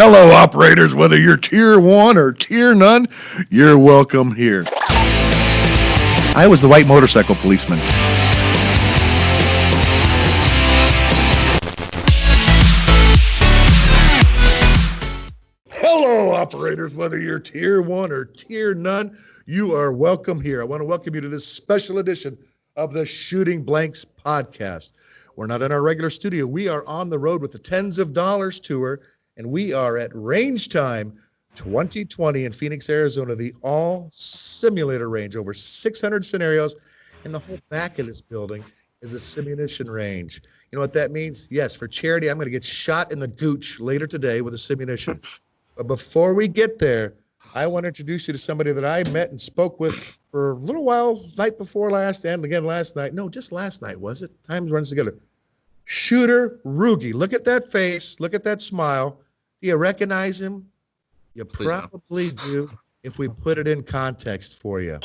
Hello, operators. Whether you're tier one or tier none, you're welcome here. I was the white motorcycle policeman. Hello, operators. Whether you're tier one or tier none, you are welcome here. I want to welcome you to this special edition of the Shooting Blanks podcast. We're not in our regular studio. We are on the road with the Tens of Dollars tour, and we are at Range Time 2020 in Phoenix, Arizona, the all simulator range, over 600 scenarios. And the whole back of this building is a simulation range. You know what that means? Yes, for charity, I'm going to get shot in the gooch later today with a simulation. But before we get there, I want to introduce you to somebody that I met and spoke with for a little while, night before last, and again last night. No, just last night, was it? Time runs together. Shooter Rughi. Look at that face. Look at that smile. Do you recognize him? You Please no. probably do if we put it in context for you.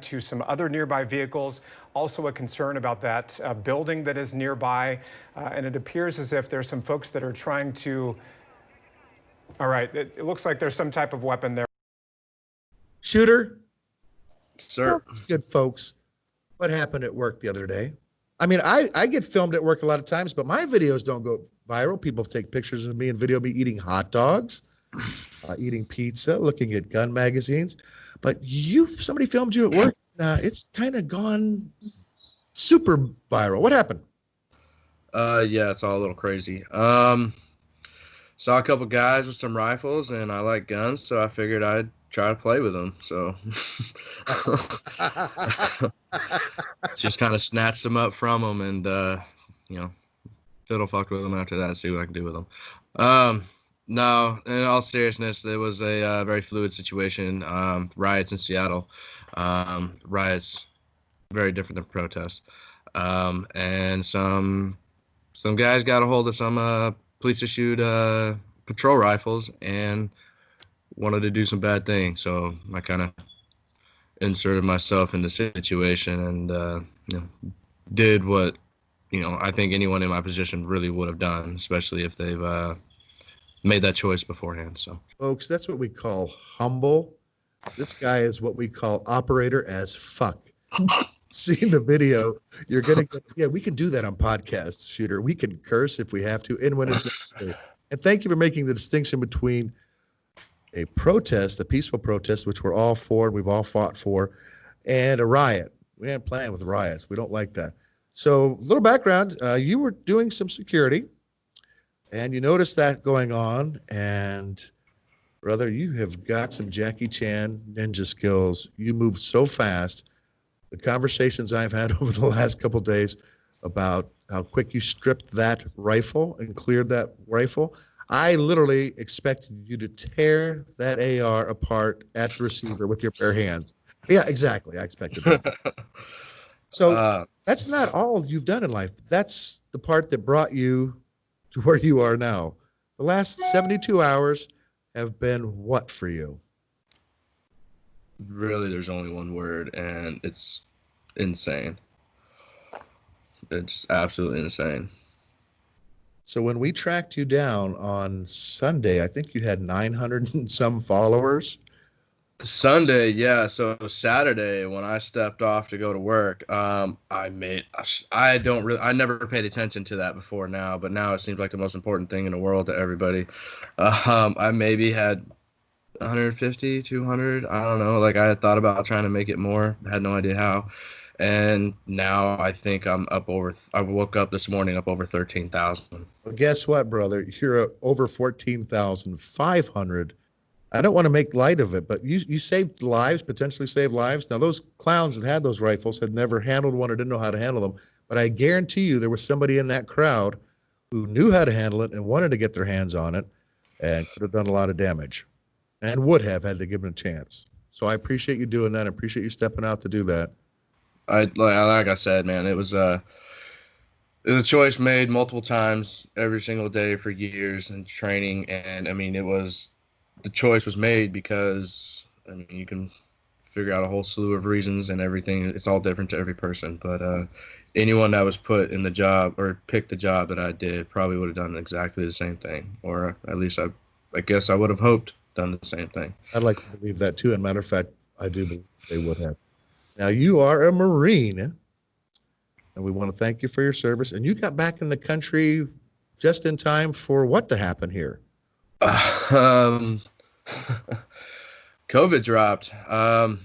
to some other nearby vehicles. Also a concern about that uh, building that is nearby. Uh, and it appears as if there's some folks that are trying to, all right, it, it looks like there's some type of weapon there. Shooter, Sir, it's good, folks. What happened at work the other day? I mean, I, I get filmed at work a lot of times, but my videos don't go viral. People take pictures of me and video me eating hot dogs, uh, eating pizza, looking at gun magazines. But you, somebody filmed you at work. Uh, it's kind of gone super viral. What happened? uh, yeah, it's all a little crazy. Um, saw a couple guys with some rifles, and I like guns, so I figured I'd try to play with them. So just kind of snatched them up from them, and uh, you know, fiddle fucked with them after that. See what I can do with them. Um, no, in all seriousness, it was a uh, very fluid situation. Um, riots in Seattle, um, riots, very different than protests, um, and some some guys got a hold of some uh, police issued uh, patrol rifles and wanted to do some bad things. So I kind of inserted myself in the situation and uh, you know did what you know I think anyone in my position really would have done, especially if they've uh, made that choice beforehand. So Folks, that's what we call humble. This guy is what we call operator as fuck. Seeing the video, you're gonna get, yeah, we can do that on podcasts, shooter. We can curse if we have to, and when it's necessary. And thank you for making the distinction between a protest, a peaceful protest, which we're all for, we've all fought for, and a riot. We ain't playing with riots. We don't like that. So, little background: uh, you were doing some security, and you noticed that going on, and brother, you have got some Jackie Chan ninja skills. You move so fast. The conversations I've had over the last couple days about how quick you stripped that rifle and cleared that rifle. I literally expected you to tear that AR apart at the receiver with your bare hands. Yeah, exactly. I expected that. So uh, that's not all you've done in life. That's the part that brought you to where you are now. The last 72 hours have been what for you? really, there's only one word, and it's insane. It's absolutely insane. So when we tracked you down on Sunday, I think you had 900 and some followers. Sunday, yeah. So Saturday, when I stepped off to go to work, um, I made. I don't really. I never paid attention to that before now, but now it seems like the most important thing in the world to everybody. Um, I maybe had 150, 200. I don't know. Like I had thought about trying to make it more. Had no idea how. And now I think I'm up over. I woke up this morning up over 13,000. Well, guess what, brother? You're over 14,500. I don't want to make light of it, but you, you saved lives, potentially saved lives. Now, those clowns that had those rifles had never handled one or didn't know how to handle them. But I guarantee you there was somebody in that crowd who knew how to handle it and wanted to get their hands on it and could have done a lot of damage and would have had they given a chance. So I appreciate you doing that. I appreciate you stepping out to do that. I like, like I said, man, it was uh it was a choice made multiple times every single day for years and training and I mean it was the choice was made because I mean you can figure out a whole slew of reasons and everything it's all different to every person but uh anyone that was put in the job or picked the job that I did probably would have done exactly the same thing, or at least I, I guess I would have hoped done the same thing. I'd like to believe that too. And matter of fact, I do believe they would have. Now you are a Marine, and we want to thank you for your service. And you got back in the country just in time for what to happen here? um, COVID dropped. Um,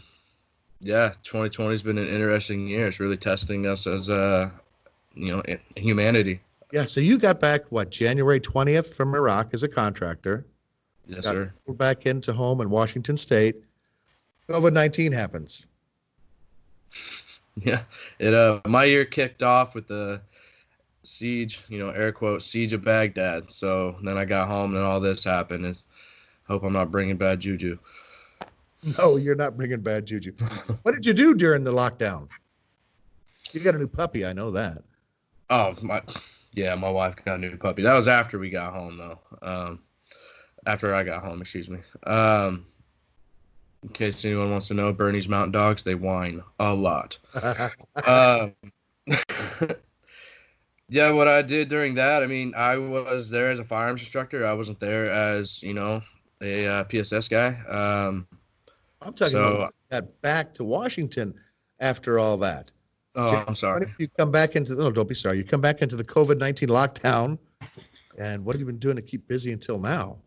yeah, 2020 has been an interesting year. It's really testing us as uh, you know, humanity. Yeah. So you got back what January 20th from Iraq as a contractor. Yes, got sir. Back into home in Washington State. COVID 19 happens. Yeah, it uh, my year kicked off with the siege, you know, air quote siege of Baghdad. So then I got home and all this happened. And hope I'm not bringing bad juju. No, you're not bringing bad juju. what did you do during the lockdown? You got a new puppy, I know that. Oh my, yeah, my wife got a new puppy. That was after we got home though. Um, after I got home, excuse me. Um, in case anyone wants to know, Bernese Mountain Dogs they whine a lot. um, yeah, what I did during that, I mean, I was there as a firearms instructor. I wasn't there as you know a uh, PSS guy. Um, I'm talking So- about got back to Washington after all that. oh, Jim, I'm What sorry. if you come back into no, don't be sorry. You come back into the COVID nineteen lockdown, and what have you been doing to keep busy until now?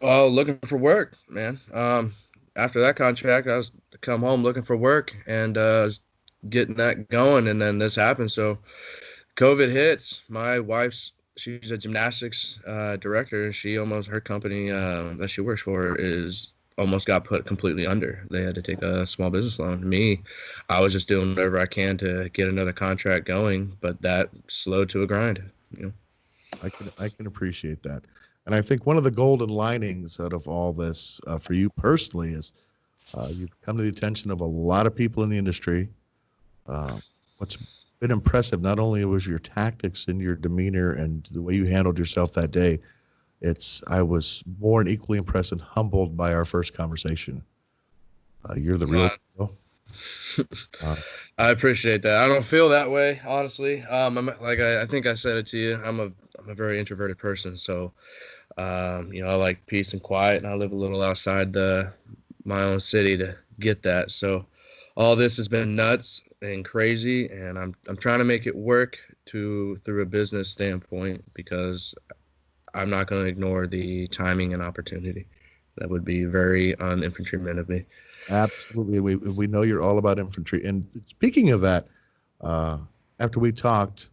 Oh, looking for work, man. Um, after that contract, I was come home looking for work and uh, getting that going, and then this happened. So, COVID hits. My wife's she's a gymnastics uh, director, and she almost her company uh, that she works for is almost got put completely under. They had to take a small business loan. Me, I was just doing whatever I can to get another contract going, but that slowed to a grind. You know. I can I can appreciate that, and I think one of the golden linings out of all this uh, for you personally is uh, you've come to the attention of a lot of people in the industry. Uh, what's been impressive not only was your tactics and your demeanor and the way you handled yourself that day. It's I was more and equally impressed and humbled by our first conversation. Uh, you're the real. I appreciate that. I don't feel that way, honestly. Um, I'm like I, I think I said it to you. I'm a I'm a very introverted person, so um, you know I like peace and quiet, and I live a little outside the my own city to get that. So all this has been nuts and crazy, and I'm I'm trying to make it work to through a business standpoint because I'm not going to ignore the timing and opportunity. That would be very un-infantryman of me. Absolutely. We, we know you're all about infantry. And speaking of that, uh, after we talked,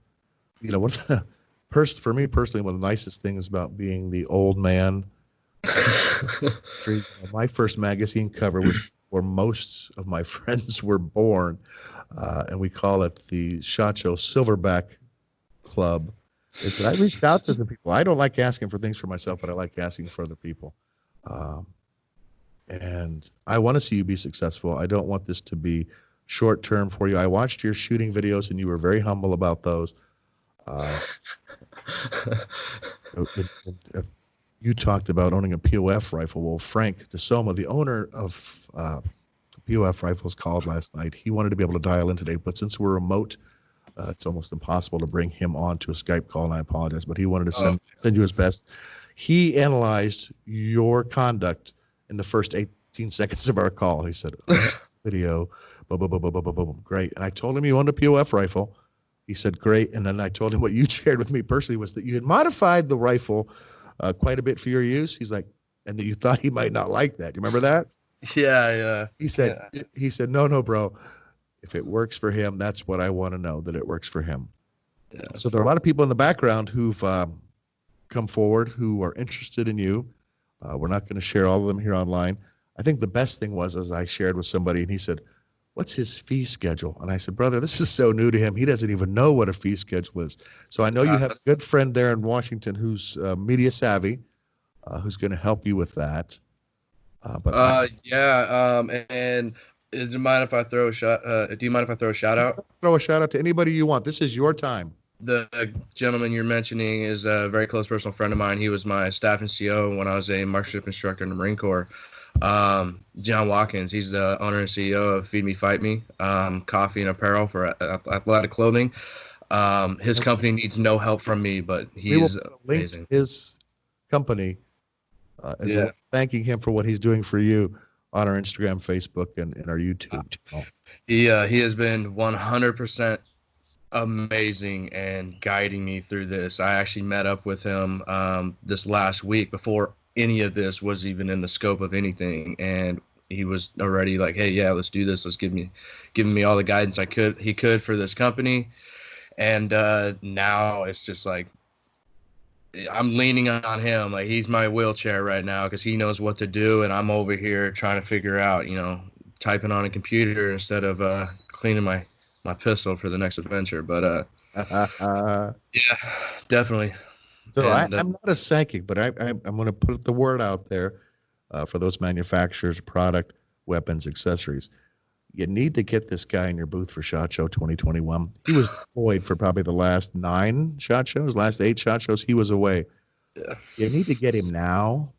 you know, one of the, pers- for me personally, one of the nicest things about being the old man, my first magazine cover was where most of my friends were born. Uh, and we call it the Shot Show Silverback Club. Is that I reached out to the people. I don't like asking for things for myself, but I like asking for other people. Um, and I want to see you be successful. I don't want this to be short term for you. I watched your shooting videos, and you were very humble about those. Uh, it- you talked about owning a POF rifle. Well, Frank DeSomma, the owner of uh, POF rifles, called last night. He wanted to be able to dial in today, but since we're remote, uh, it's almost impossible to bring him on to a Skype call, and I apologize. But he wanted to send, send you his best. He analyzed your conduct in the first 18 seconds of our call. He said, "Oh, video, boom, boom, boom, boom, boom, boom, boom, great. And I told him you owned a POF rifle. He said, great. And then I told him what you shared with me personally was that you had modified the rifle uh, quite a bit for your use. He's like, and that you thought he might not like that. You remember that? yeah, yeah. He said, he said, no, no, bro. If it works for him, that's what I want to know that it works for him. Yeah. So there are a lot of people in the background who've um, come forward who are interested in you. Uh, we're not going to share all of them here online. I think the best thing was as I shared with somebody, and he said, "What's his fee schedule?" And I said, "Brother, this is so new to him. He doesn't even know what a fee schedule is." So I know you Uh, have a good friend there in Washington who's uh, media savvy, uh, who's going to help you with that. Uh, but I- Uh, yeah. Um, and do you mind if I throw a shot? Uh, do you mind if I throw a shout out? throw a shout out to anybody you want. This is your time. The gentleman you're mentioning is a very close personal friend of mine. He was my staff NCO when I was a marksmanship instructor in the Marine Corps. Um, John Watkins, he's the owner and CEO of Feed Me Fight Me, um, coffee and apparel for athletic clothing. Um, his company needs no help from me, but he's amazing. his company, uh, Yeah. well, thanking him for what he's doing for you on our Instagram, Facebook, and, and our YouTube channel. He uh, he has been 100% amazing and guiding me through this. I actually met up with him um, this last week before any of this was even in the scope of anything, and he was already like, "Hey, yeah, let's do this. Let's give me, giving me all the guidance I could he could for this company." And uh, now it's just like I'm leaning on him. Like he's my wheelchair right now because he knows what to do, and I'm over here trying to figure out, you know, typing on a computer instead of uh, cleaning my my pistol for the next adventure. But uh, yeah, definitely. I, And, uh, I'm not a psychic, but I, I, I'm going to put the word out there uh, for those manufacturers, product, weapons, accessories. You need to get this guy in your booth for Shot Show 2021. He was deployed for probably the last nine Shot Shows, last eight Shot Shows. He was away. Yeah. You need to get him now.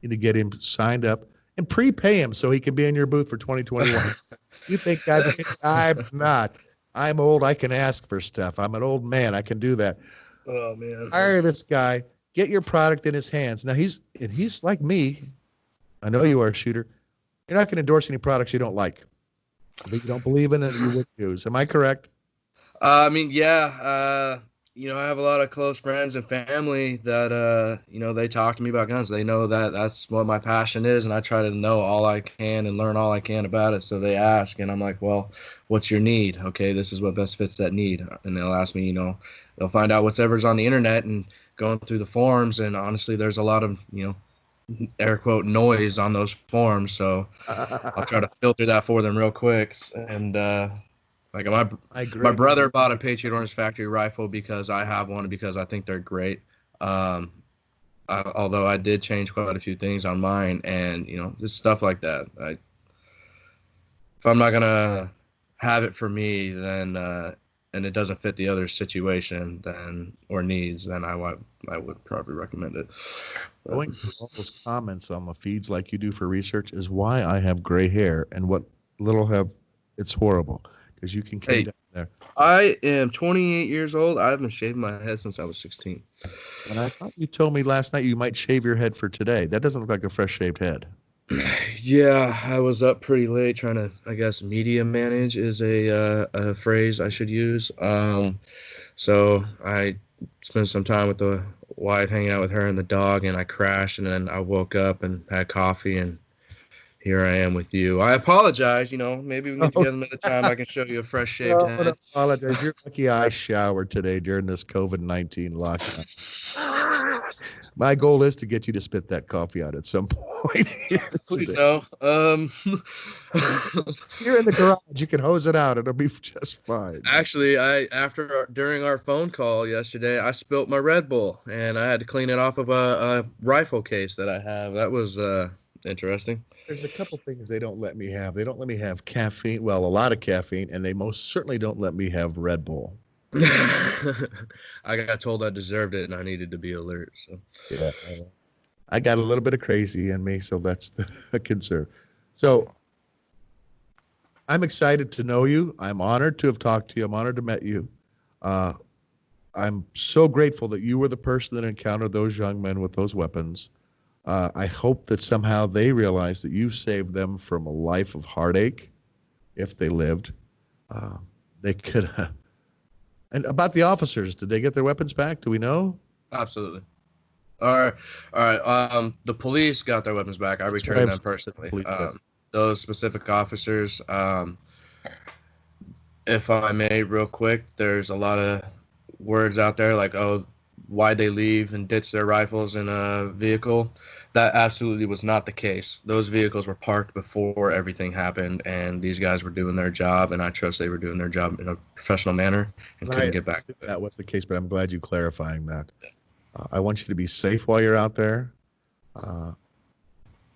You need to get him signed up and prepay him so he can be in your booth for 2021. you think I'm, I'm not. I'm old. I can ask for stuff. I'm an old man. I can do that. Oh man. Hire this guy. Get your product in his hands. Now he's and he's like me. I know you are a shooter. You're not going to endorse any products you don't like. That you don't believe in that you would use. Am I correct? Uh, I mean, yeah. Uh, you know, I have a lot of close friends and family that uh, you know, they talk to me about guns. They know that that's what my passion is, and I try to know all I can and learn all I can about it. So they ask, and I'm like, well, what's your need? Okay, this is what best fits that need, and they'll ask me. You know, they'll find out whatever's on the internet and going through the forums. And honestly, there's a lot of you know, air quote noise on those forums. So I'll try to filter that for them real quick. And uh, like my I agree. my brother bought a Patriot Ordnance Factory rifle because I have one because I think they're great. Um, I, although I did change quite a few things on mine, and you know, just stuff like that. I, if I'm not gonna have it for me, then uh, and it doesn't fit the other situation, then or needs, then I would I would probably recommend it. But- Going through all those comments on the feeds like you do for research is why I have gray hair and what little have. It's horrible because you can come Hey. down there. I am 28 years old. I haven't shaved my head since I was 16. And I thought you told me last night you might shave your head for today. That doesn't look like a fresh shaved head. Yeah, I was up pretty late trying to, I guess, media manage is a uh, a phrase I should use. Um, so I spent some time with the wife, hanging out with her and the dog, and I crashed, and then I woke up and had coffee, and here I am with you. I apologize. You know, maybe we need to get Oh. another time. I can show you a fresh shaved Don't head. apologize. You're lucky I showered today during this COVID 19 lockdown. My goal is to get you to spit that coffee out at some point. Please no. Um, You're in the garage. You can hose it out. It'll be just fine. Actually, I after our, during our phone call yesterday, I spilt my Red Bull and I had to clean it off of a, a rifle case that I have. That was uh, interesting. There's a couple things they don't let me have. They don't let me have caffeine. Well, a lot of caffeine, and they most certainly don't let me have Red Bull. I got told I deserved it and I needed to be alert. So Yeah. I got a little bit of crazy in me, so that's the concern. So I'm excited to know you. I'm honored to have talked to you. I'm honored to met you. Uh, I'm so grateful that you were the person that encountered those young men with those weapons. Uh, I hope that somehow they realize that you saved them from a life of heartache, if they lived. Uh, they could. and about the officers, did they get their weapons back? Do we know? absolutely. All right, all right. Um, the police got their weapons back. I That's returned them saying, the personally. Um, those specific officers. Um, if I may, real quick, there's a lot of words out there like, "Oh, why'd they leave and ditch their rifles in a vehicle?" That absolutely was not the case. Those vehicles were parked before everything happened, and these guys were doing their job, and I trust they were doing their job in a professional manner and couldn't get back to understood it. That was the case, but I'm glad you clarifying that. Uh, I want you to be safe while you're out there. Uh,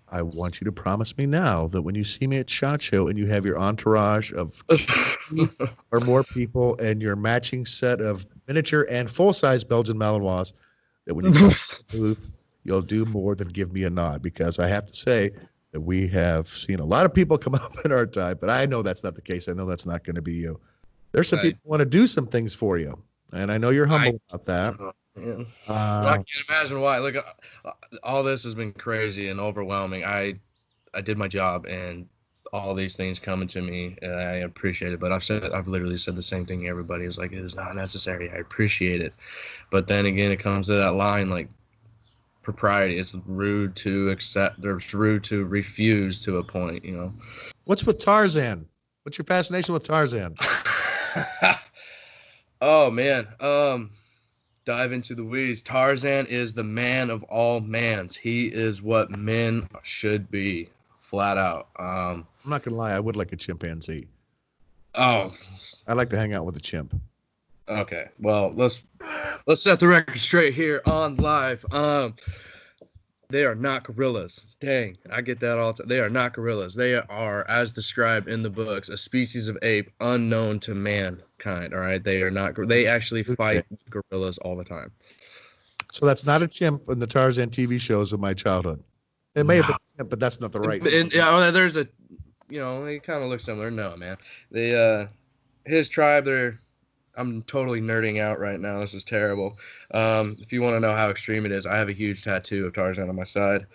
I want you to promise me now that when you see me at SHOT Show and you have your entourage of or more people and your matching set of miniature and full-size Belgian Malinois, that when you come to the booth, you'll do more than give me a nod. Because I have to say that we have seen a lot of people come up in our time, but I know that's not the case. I know that's not going to be you. There's some Right. people who want to do some things for you. and I know you're humble I, about that. Yeah. Uh, I can't imagine why. Look, uh, all this has been crazy and overwhelming. I I did my job, and all these things coming to me, and I appreciate it. But I've said I've literally said the same thing. Everybody is like, it is not necessary. I appreciate it, but then again, it comes to that line like propriety. It's rude to accept. There's rude to refuse to a point. You know. What's with Tarzan? What's your fascination with Tarzan? oh man, um, dive into the weeds. Tarzan is the man of all mans. He is what men should be, flat out. Um, I'm not gonna lie, I would like a chimpanzee. Oh, I like to hang out with a chimp. Okay, well let's let's set the record straight here on live. Um, they are not gorillas. Dang, I get that all. The time. they are not gorillas. They are, as described in the books, a species of ape unknown to mankind. All right, they are not. They actually fight gorillas all the time. So that's not a chimp in the Tarzan TV shows of my childhood. It may no. have been, a chimp, but that's not the right. And, and, yeah, there's a, you know, they kind of look similar. No, man, they uh, his tribe, they're I'm totally nerding out right now. This is terrible. Um, if you want to know how extreme it is, I have a huge tattoo of Tarzan on my side.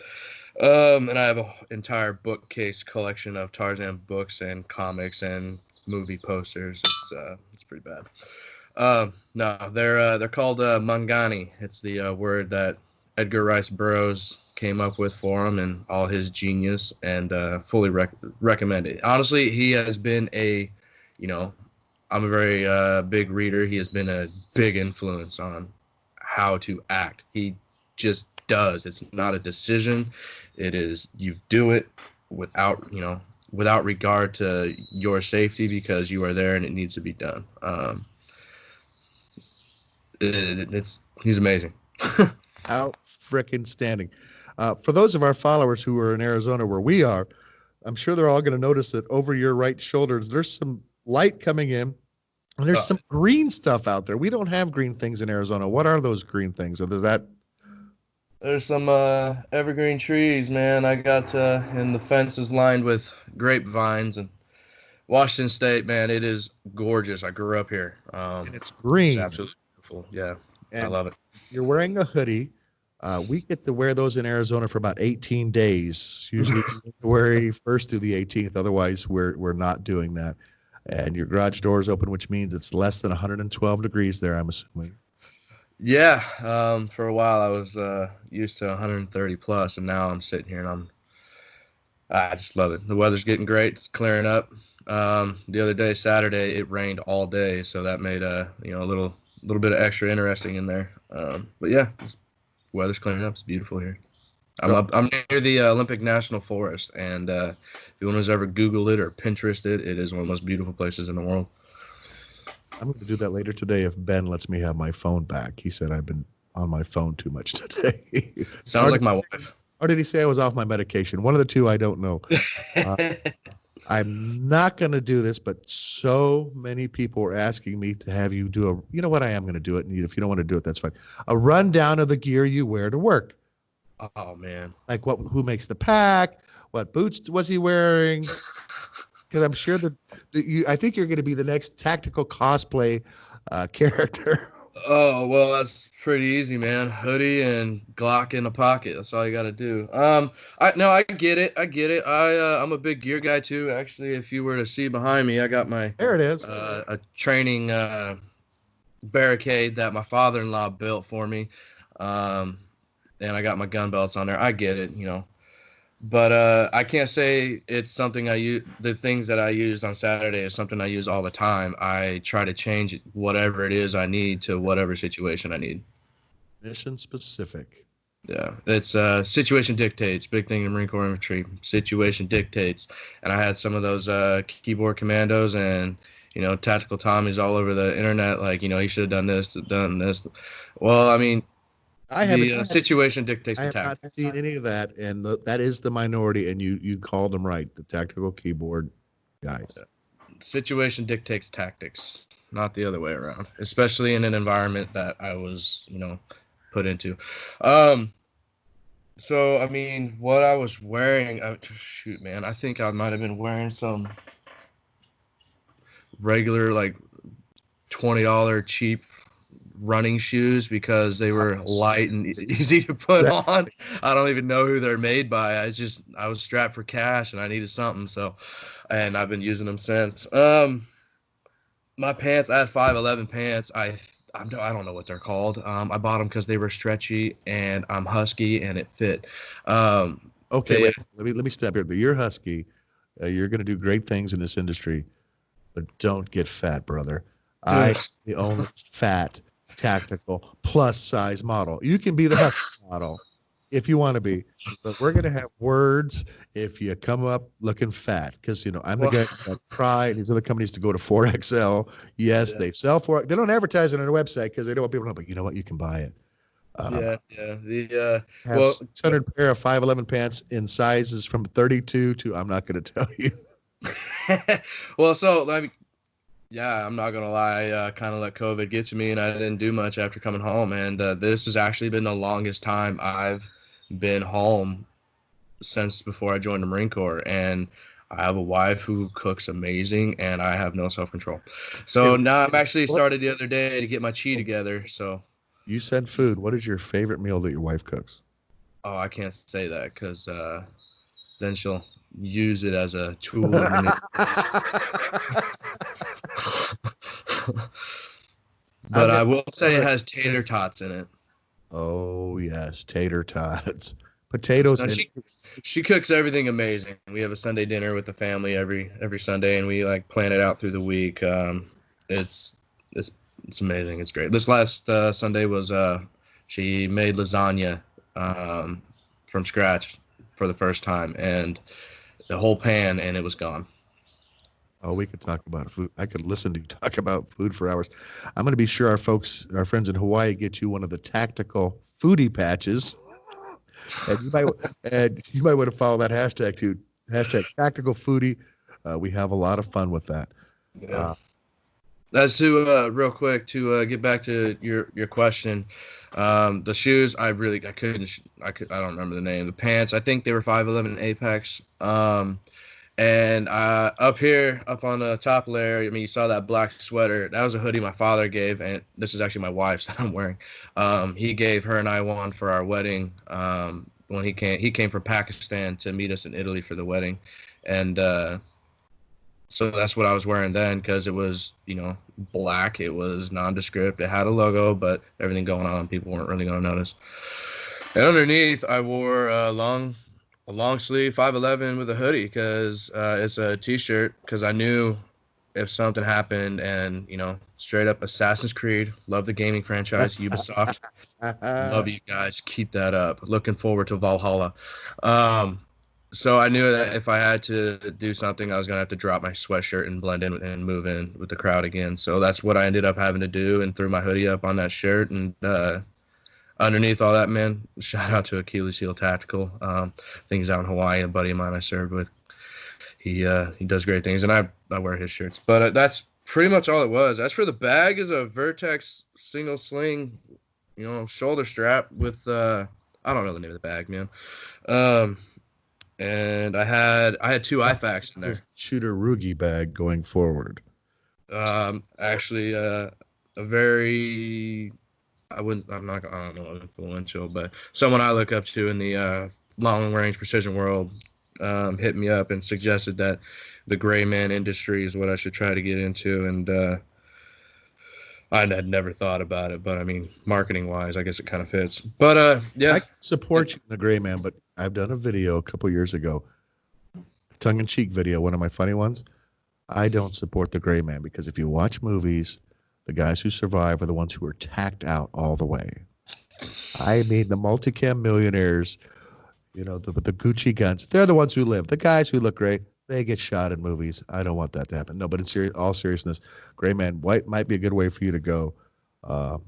Um, and I have an entire bookcase collection of Tarzan books and comics and movie posters. It's uh, it's pretty bad. Uh, no, they're uh, they're called uh, Mangani. It's the uh, word that Edgar Rice Burroughs came up with for him and all his genius, and uh, fully rec- recommend it. Honestly, he has been a, you know, I'm a very uh, big reader. He has been a big influence on how to act. He just does. It's not a decision. It is you do it without you know without regard to your safety because you are there and it needs to be done. Um, it, it's he's amazing. Out freaking standing. Uh, for those of our followers who are in Arizona where we are, I'm sure they're all going to notice that over your right shoulders there's some light coming in. And there's uh, some green stuff out there. We don't have green things in Arizona. What are those green things? Is that there's some uh, evergreen trees, man. I got uh, and the fence is lined with grapevines and Washington State, man. It is gorgeous. I grew up here. Um, and it's green. It's absolutely beautiful. Yeah, and I love it. You're wearing a hoodie. Uh, we get to wear those in Arizona for about 18 days, usually January 1st through the 18th. Otherwise, we're we're not doing that and your garage door is open, which means it's less than 112 degrees there. I'm assuming. Yeah, um, for a while I was uh, used to 130 plus, and now I'm sitting here and I'm I just love it. The weather's getting great. It's clearing up. Um, the other day, Saturday, it rained all day, so that made a uh, you know a little little bit of extra interesting in there. Um, but yeah, weather's clearing up. It's beautiful here. I'm up, I'm near the uh, Olympic National Forest, and uh, if anyone has ever Googled it or Pinterested it, it is one of the most beautiful places in the world. I'm going to do that later today if Ben lets me have my phone back. He said I've been on my phone too much today. Sounds like my wife. Or did he say I was off my medication? One of the two, I don't know. Uh, I'm not going to do this, but so many people are asking me to have you do a. You know what? I am going to do it, and if you don't want to do it, that's fine. A rundown of the gear you wear to work. Oh man! Like what? Who makes the pack? What boots was he wearing? Because I'm sure that, you. I think you're going to be the next tactical cosplay uh, character. Oh well, that's pretty easy, man. Hoodie and Glock in the pocket. That's all you got to do. Um, I no, I get it. I get it. I uh, I'm a big gear guy too. Actually, if you were to see behind me, I got my there it is. Uh, a training uh, barricade that my father-in-law built for me. Um, and I got my gun belts on there. I get it, you know. But uh, I can't say it's something I use. The things that I used on Saturday is something I use all the time. I try to change whatever it is I need to whatever situation I need. Mission specific. Yeah, it's uh, situation dictates. Big thing in Marine Corps infantry. Situation dictates, and I had some of those uh, keyboard commandos and you know tactical Tommies all over the internet. Like you know he should have done this, done this. Well, I mean, I haven't. The uh, situation dictates I the have not seen any of that, and the, that is the minority. And you you called them right, the tactical keyboard guys. Situation dictates tactics, not the other way around. Especially in an environment that I was, you know, put into. Um, so I mean, what I was wearing, I, shoot, man, I think I might have been wearing some regular like twenty dollar cheap running shoes because they were light and easy to put on. I don't even know who they're made by. I just I was strapped for cash and I needed something, so and I've been using them since. Um, my pants, I had five eleven pants. I I'm, I don't know what they're called. Um, I bought them because they were stretchy and I'm husky and it fit. Um, Okay, They- wait, let me let me step here. You're husky. Uh, you're going to do great things in this industry, but don't get fat, brother. I the only fat tactical plus size model. You can be the model if you want to be, but we're going to have words if you come up looking fat because you know I'm the guy that try these other companies to go to 4XL. Yes, Yeah. they sell for They don't advertise it on their website because they don't want people to know. But you know what? You can buy it. Uh, yeah, yeah. The uh, Well- 600 pair of 511 pants in sizes from 32 to I'm not going to tell you. well, so let me. Yeah, I'm not gonna lie. Uh, kind of let COVID get to me, and I didn't do much after coming home. And uh, this has actually been the longest time I've been home since before I joined the Marine Corps. And I have a wife who cooks amazing, and I have no self control. So now I'm actually started the other day to get my chi together. So You said food. What is your favorite meal that your wife cooks? oh, I can't say that because uh, then she'll use it as a tool. but I will say it has tater tots in it. oh, yes. Tater tots. Potatoes. And- she she cooks everything amazing. We have a Sunday dinner with the family every every Sunday, and we like plan it out through the week. Um, it's it's it's amazing. It's great. This last uh, Sunday was uh, she made lasagna um, from scratch for the first time, and the whole pan, and it was gone. Oh, we could talk about food. I could listen to you talk about food for hours. I'm going to be sure our folks, our friends in Hawaii, get you one of the tactical foodie patches. And you might, and you might want to follow that hashtag too. Hashtag tactical foodie. Uh, we have a lot of fun with that. Uh, As to uh, real quick to uh, get back to your your question, um, the shoes I really I couldn't I could I don't remember the name. The pants I think they were five eleven Apex. Um, and uh, up here up on the top layer, I mean you saw that black sweater. That was a hoodie my father gave, and this is actually my wife's that I'm wearing. Um, he gave her and I one for our wedding. Um, when he came he came from Pakistan to meet us in Italy for the wedding, and. Uh, so that's what I was wearing then because it was, you know, black. It was nondescript. It had a logo, but everything going on, people weren't really going to notice. And underneath, I wore a long, a long sleeve 511 with a hoodie because uh, it's a t-shirt. Because I knew if something happened, and you know, straight up Assassin's Creed, love the gaming franchise, Ubisoft, love you guys. Keep that up. Looking forward to Valhalla. Um, so I knew that if I had to do something, I was gonna have to drop my sweatshirt and blend in and move in with the crowd again. So that's what I ended up having to do, and threw my hoodie up on that shirt. And uh, underneath all that, man, shout out to Achilles Heel Tactical. Um, things out in Hawaii. A buddy of mine I served with. He uh, he does great things, and I I wear his shirts. But uh, that's pretty much all it was. As for the bag, is a Vertx single sling, you know, shoulder strap with uh, I don't know the name of the bag, man. Um, and I had I had two IFAKs in there. Shooter Rughi bag going forward. Um, actually, uh, a very I wouldn't I'm not I don't know influential, but someone I look up to in the uh, long range precision world um, hit me up and suggested that the gray man industry is what I should try to get into, and uh, I had never thought about it, but I mean, marketing wise, I guess it kind of fits. But uh, yeah, I support you in the gray man, but I've done a video a couple years ago, tongue in cheek video, one of my funny ones. I don't support the gray man because if you watch movies, the guys who survive are the ones who are tacked out all the way. I mean, the multicam millionaires, you know, the the Gucci guns, they're the ones who live. The guys who look great, they get shot in movies. I don't want that to happen. No, but in all seriousness, gray man, white might be a good way for you to go. Um,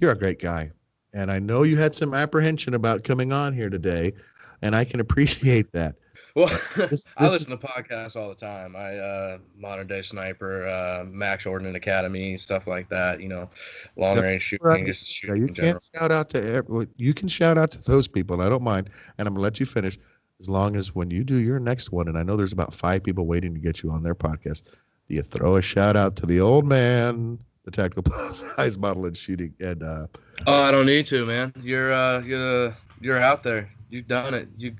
you're a great guy and I know you had some apprehension about coming on here today, and I can appreciate that. Well, This- I listen to podcasts all the time. I uh, modern day sniper, uh, Max Ordnance Academy, stuff like that. You know, long range shooting, right. just Yeah, shooting you in can't shout out to every, you can shout out to those people. and I don't mind, and I'm gonna let you finish as long as when you do your next one, and I know there's about five people waiting to get you on their podcast. Do you throw a shout out to the old man? the tactical plus size model and shooting. And uh, Oh, I don't need to, man. You're uh you're you're out there. You've done it. You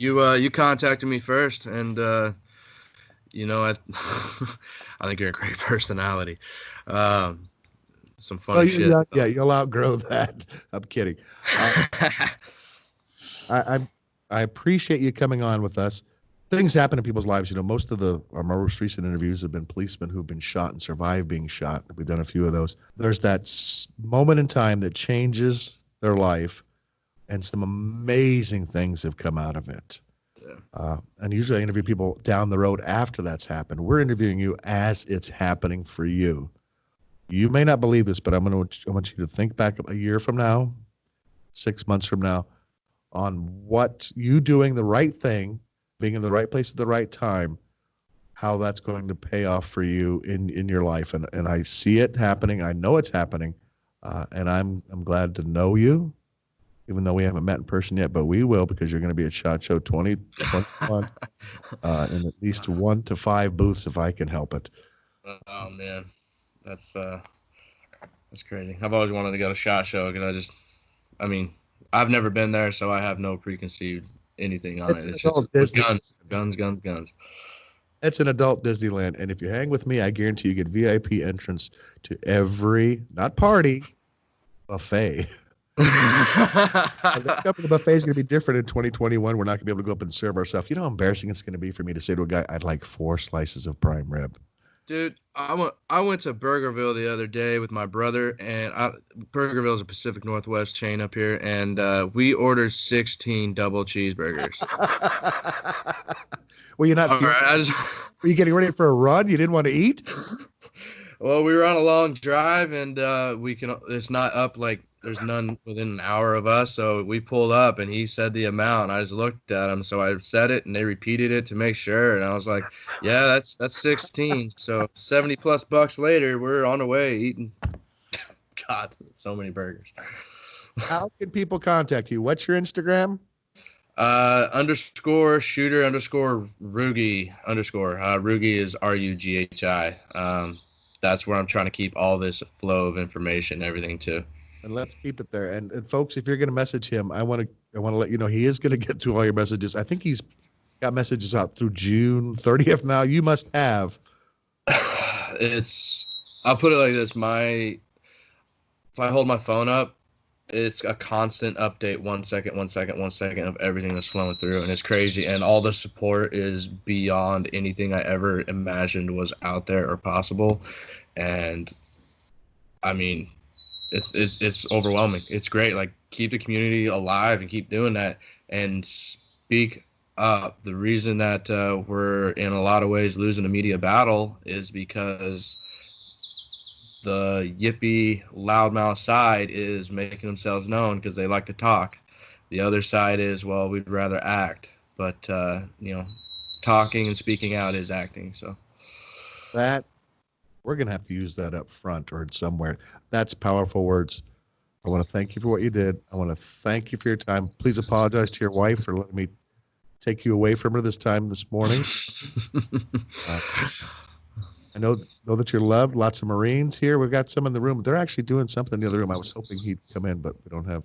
you uh you contacted me first and uh you know I I think you're a great personality. Um some funny oh, shit. yeah, yeah, you'll outgrow that. I'm kidding. I, I I appreciate you coming on with us. Things happen in people's lives. You know, most of the our most recent interviews have been policemen who've been shot and survived being shot. We've done a few of those. There's that moment in time that changes their life, and some amazing things have come out of it. Yeah. Uh, and usually, I interview people down the road after that's happened. We're interviewing you as it's happening for you. You may not believe this, but I'm going to I want you to think back a year from now, six months from now, on what you doing the right thing, being in the right place at the right time, how that's going to pay off for you in in your life. And and I see it happening. I know it's happening, uh, and I'm I'm glad to know you, even though we haven't met in person yet. But we will because you're going to be at Shot Show 2021 uh, in at least one to five booths if I can help it. Oh man, that's uh, that's crazy. I've always wanted to go to Shot Show because I just, I mean, I've never been there, so I have no preconceived anything on It's it. It's just it's guns, guns, guns, guns. It's an adult Disneyland, and if you hang with me, I guarantee you get VIP entrance to every not party buffet. The company buffet is going to be different in 2021. We're not going to be able to go up and serve ourselves. You know how embarrassing it's going to be for me to say to a guy, "I'd like four slices of prime rib." Dude, I went I went to Burgerville the other day with my brother, and I, Burgerville is a Pacific Northwest chain up here, and uh, we ordered 16 double cheeseburgers. were you not? All feeling- right, just. Were you getting ready for a run? You didn't want to eat? Well, we were on a long drive, and uh, we can. It's not up like there's none within an hour of us. So we pulled up, and he said the amount. I just looked at him, so I said it, and they repeated it to make sure. And I was like, "Yeah, that's that's 16." So 70 plus bucks later, we're on the way eating. God, so many burgers. How can people contact you? What's your Instagram? Uh, underscore shooter underscore Rughi underscore. Uh, Rughi is R U G H I. Um, that's where I'm trying to keep all this flow of information, everything to. And let's keep it there. And, and folks, if you're going to message him, I want to I want to let you know he is going to get to all your messages. I think he's got messages out through June 30th now. You must have. it's I'll put it like this. My if I hold my phone up, it's a constant update, one second, one second, one second of everything that's flowing through, and it's crazy. And all the support is beyond anything I ever imagined was out there or possible. And I mean, it's it's it's overwhelming. It's great. Like keep the community alive and keep doing that and speak up. The reason that uh, we're in a lot of ways losing the media battle is because the yippee loudmouth side is making themselves known because they like to talk. The other side is well, we'd rather act, but uh, you know, talking and speaking out is acting. So That we're going to have to use that up front or somewhere. That's powerful words. I want to thank you for what you did. I want to thank you for your time. Please apologize to your wife for letting me take you away from her this time this morning. Uh, I know know that you're loved. Lots of Marines here. We've got some in the room. They're actually doing something in the other room. I was hoping he'd come in, but we don't have.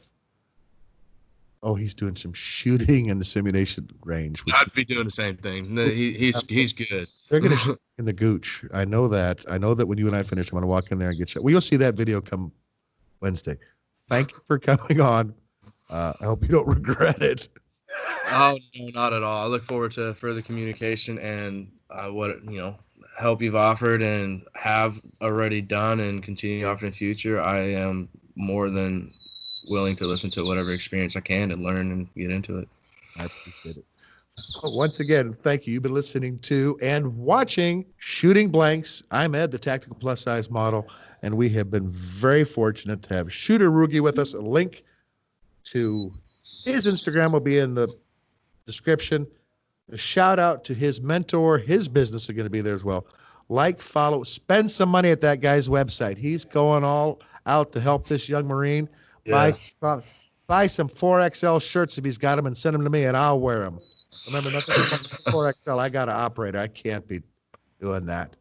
Oh, he's doing some shooting in the simulation range. I'd be doing the same thing. No, he, he's he's good. They're gonna shoot in the gooch. I know that. I know that when you and I finish, I'm gonna walk in there and get shot. Well, you'll see that video come Wednesday. Thank you for coming on. Uh, I hope you don't regret it. Oh no, not at all. I look forward to further communication and uh, what you know help you've offered and have already done and continue to offer in the future. I am more than willing to listen to whatever experience I can and learn and get into it. I appreciate it. Once again, thank you. You've been listening to and watching Shooting Blanks. I'm Ed, the tactical plus size model, and we have been very fortunate to have Shooter Rughi with us. A link to his Instagram will be in the description. A shout out to his mentor, his business are going to be there as well. Like, follow, spend some money at that guy's website. He's going all out to help this young Marine. Buy, buy, buy some 4XL shirts if he's got them and send them to me and I'll wear them. Remember, nothing 4XL. I got an operator. I can't be doing that.